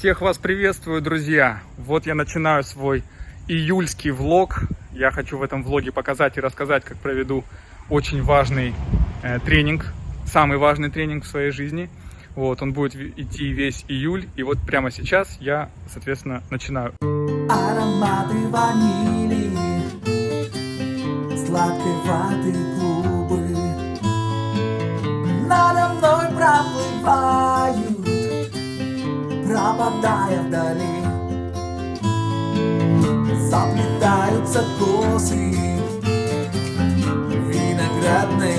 Всех вас приветствую, друзья! Вот я начинаю свой июльский влог. Я хочу в этом влоге показать и рассказать, как проведу очень важный э, тренинг, самый важный тренинг в своей жизни. Вот, он будет идти весь июль, и вот прямо сейчас я, соответственно, начинаю. Ароматы ванили Сладкой ваты Пропадая вдали. Заплетаются косы Виноградной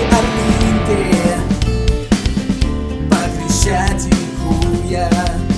малой орбите, по Крещатику.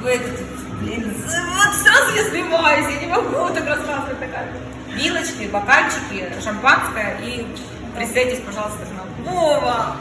В этот, блин, вот сразу я сливаюсь, я не могу так рассказывать такая. Вилочки, бокальчики, шампанское и присядьтесь, пожалуйста, к нам. Вова!